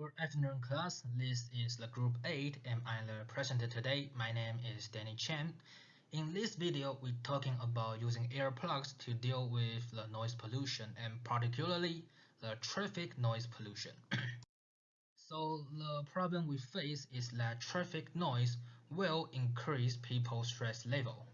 Good afternoon class, this is the group 8 and I'm the presenter today. My name is Danny Chen. In this video, we're talking about using earplugs to deal with the noise pollution and particularly the traffic noise pollution. so the problem we face is that traffic noise will increase people's stress level.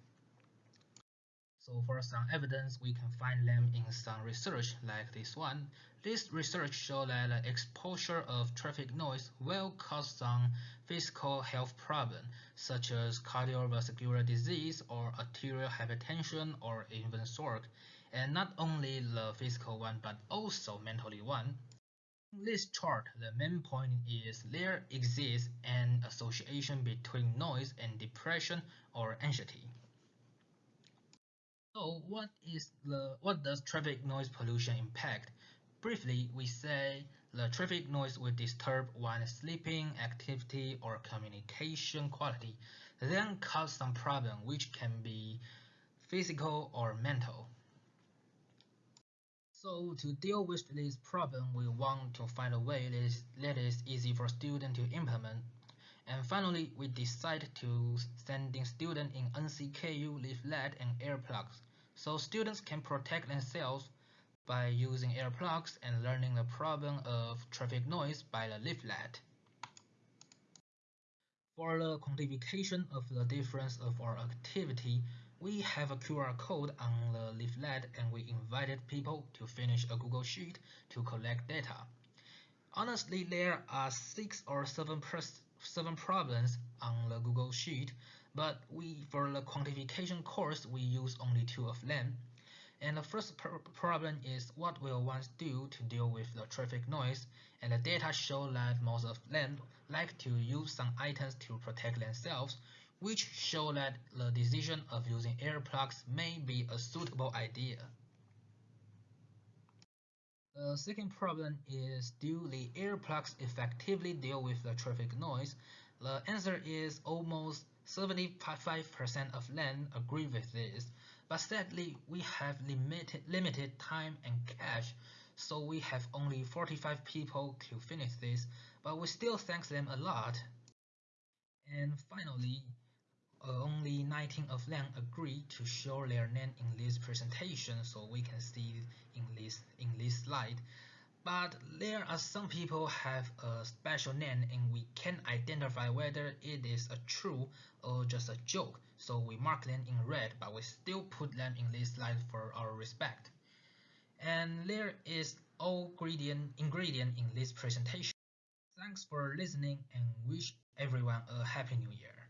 So for some evidence, we can find them in some research like this one. This research shows that the exposure of traffic noise will cause some physical health problems such as cardiovascular disease or arterial hypertension or even stroke. And not only the physical one but also mentally one. In this chart, the main point is there exists an association between noise and depression or anxiety. So what is the what does traffic noise pollution impact? Briefly, we say the traffic noise will disturb one's sleeping, activity, or communication quality, then cause some problem which can be physical or mental. So to deal with this problem, we want to find a way that is, that is easy for students to implement and finally, we decided to sending students in NCKU leaflet and earplugs, so students can protect themselves by using earplugs and learning the problem of traffic noise by the leaflet. For the quantification of the difference of our activity, we have a QR code on the leaflet and we invited people to finish a Google Sheet to collect data. Honestly, there are six or seven seven problems on the Google Sheet, but we for the quantification course we use only two of them. And the first pr problem is what will one do to deal with the traffic noise, and the data show that most of them like to use some items to protect themselves, which show that the decision of using earplugs may be a suitable idea. The second problem is do the earplugs effectively deal with the traffic noise? The answer is almost 75% of land agree with this, but sadly we have limited, limited time and cash, so we have only 45 people to finish this, but we still thank them a lot. And finally, Uh, only 19 of them agree to show their name in this presentation so we can see in this in this slide. But there are some people have a special name and we can identify whether it is a true or just a joke. So we mark them in red but we still put them in this slide for our respect. And there is all ingredient ingredient in this presentation. Thanks for listening and wish everyone a happy new year